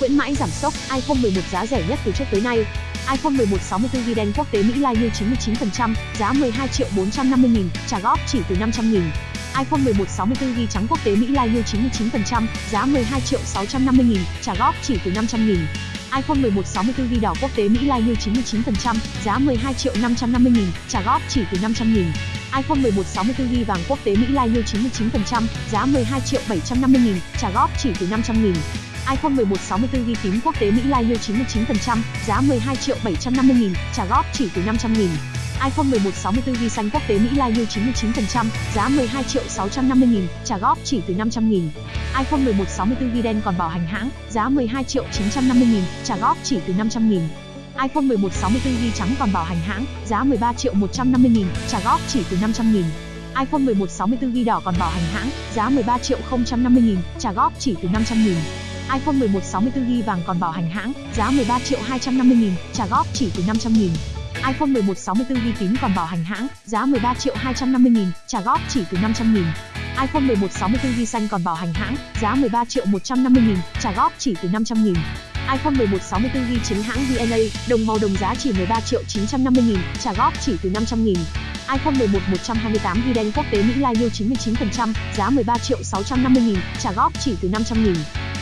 khuyến mãi giảm sốc, iPhone 11 giá rẻ nhất từ trước tới nay. iPhone 11 64GB đen quốc tế Mỹ lai như 99%, giá 12 triệu 450 nghìn, trả góp chỉ từ 500 nghìn. iPhone 11 64GB trắng quốc tế Mỹ lai như 99%, giá 12 triệu 650 nghìn, trả góp chỉ từ 500 nghìn iPhone 11 64GB đỏ quốc tế Mỹ lai như 99%, giá 12 triệu 550 nghìn, trả góp chỉ từ 500 nghìn iPhone 11 64GB vàng quốc tế Mỹ lai như 99%, giá 12 triệu 750 nghìn, trả góp chỉ từ 500 nghìn iPhone 11 64 ghi tím quốc tế Mỹ Lai như 99%, giá 12 triệu 750 nghìn, trả góp chỉ từ 500 nghìn. iPhone 11 64 ghi xanh quốc tế Mỹ Lai như 99%, giá 12 triệu 650 nghìn, trả góp chỉ từ 500 nghìn. iPhone 11 64 ghi đen còn bảo hành hãng, giá 12 triệu 950 nghìn, trả góp chỉ từ 500 nghìn. iPhone 11 64 ghi trắng còn bảo hành hãng, giá 13 triệu 150 nghìn, trả góp chỉ từ 500 nghìn. iPhone 11 64 ghi đỏ còn bảo hành hãng, giá 13 triệu 050 nghìn, trả góp chỉ từ 500 nghìn iPhone 11 64GB vàng còn bảo hành hãng, giá 13 triệu 250 nghìn, trả góp chỉ từ 500 nghìn. iPhone 11 64GB tím còn bảo hành hãng, giá 13 triệu 250 nghìn, trả góp chỉ từ 500 nghìn. iPhone 11 64GB xanh còn bảo hành hãng, giá 13 triệu 150 nghìn, trả góp chỉ từ 500 nghìn. iPhone 11 64GB chính hãng DNA, đồng màu đồng giá chỉ 13 triệu 950 nghìn, trả góp chỉ từ 500 nghìn. iPhone 11 128GB đen quốc tế Mỹ Lai như 99%, giá 13 triệu 650 nghìn, trả góp chỉ từ 500 nghìn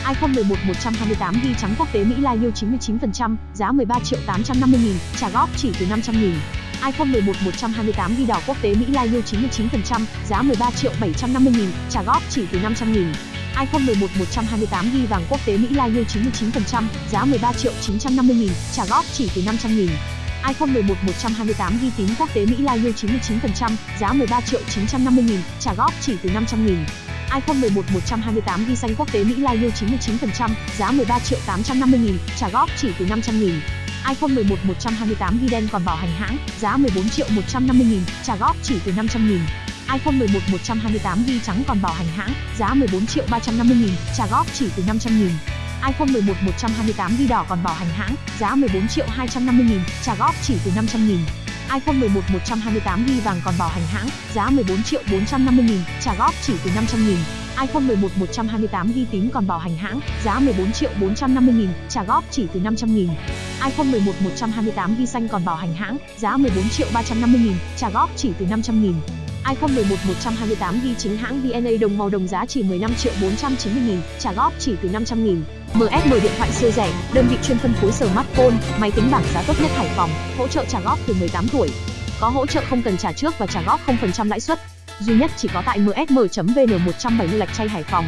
iPhone 11 128GB trắng quốc tế Mỹ Lai Yêu 99%, giá 13 triệu 850 nghìn, trả góp chỉ từ 500 nghìn. iPhone 11 128GB đỏ quốc tế Mỹ Lai Yêu 99%, giá 13 triệu 750 nghìn, trả góp chỉ từ 500 nghìn. iPhone 11 128GB vàng quốc tế Mỹ Lai Yêu 99%, giá 13 triệu 950 nghìn, trả góp chỉ từ 500 nghìn. iPhone 11 128GB tím quốc tế Mỹ Lai yêu 99%, giá 13 triệu 950 nghìn, trả góp chỉ từ 500 nghìn iPhone 11 128 ghi xanh quốc tế Mỹ Live như 99%, giá 13 triệu 850 nghìn, trả góp chỉ từ 500 nghìn. iPhone 11 128 ghi đen còn bảo hành hãng, giá 14 triệu 150 nghìn, trả góp chỉ từ 500 nghìn. iPhone 11 128 ghi trắng còn bảo hành hãng, giá 14 triệu 350 nghìn, trả góp chỉ từ 500 nghìn. iPhone 11 128 ghi đỏ còn bảo hành hãng, giá 14 triệu 250 nghìn, trả góp chỉ từ 500 nghìn iPhone 11 128GB vàng còn bảo hành hãng, giá 14 triệu 450 nghìn, trả góp chỉ từ 500 nghìn. iPhone 11 128GB tím còn bảo hành hãng, giá 14 triệu 450 nghìn, trả góp chỉ từ 500 nghìn. iPhone 11 128GB xanh còn bảo hành hãng, giá 14 triệu 350 nghìn, trả góp chỉ từ 500 nghìn iPhone 11 128 ghi chính hãng VNA đồng màu đồng giá chỉ 15 triệu 490 nghìn, trả góp chỉ từ 500 nghìn MSM điện thoại siêu rẻ, đơn vị chuyên phân phối smartphone, máy tính bảng giá tốt nhất Hải Phòng, hỗ trợ trả góp từ 18 tuổi. Có hỗ trợ không cần trả trước và trả góp 0% lãi suất. Duy nhất chỉ có tại msm.vn 170 Lạch chay Hải Phòng.